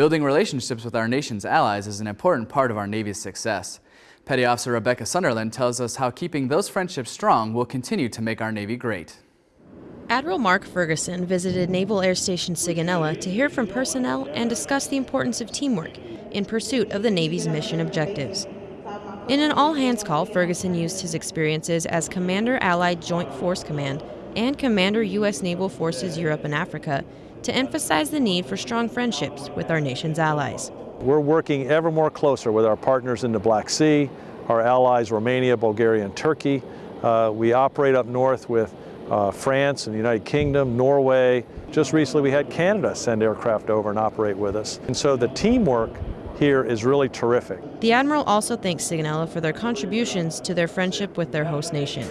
Building relationships with our nation's allies is an important part of our Navy's success. Petty Officer Rebecca Sunderland tells us how keeping those friendships strong will continue to make our Navy great. Admiral Mark Ferguson visited Naval Air Station Sigonella to hear from personnel and discuss the importance of teamwork in pursuit of the Navy's mission objectives. In an all hands call, Ferguson used his experiences as Commander Allied Joint Force Command and Commander U.S. Naval Forces Europe and Africa to emphasize the need for strong friendships with our nation's allies. We're working ever more closer with our partners in the Black Sea, our allies Romania, Bulgaria, and Turkey. Uh, we operate up north with uh, France and the United Kingdom, Norway. Just recently we had Canada send aircraft over and operate with us. And so the teamwork here is really terrific. The Admiral also thanks Sigonella for their contributions to their friendship with their host nation.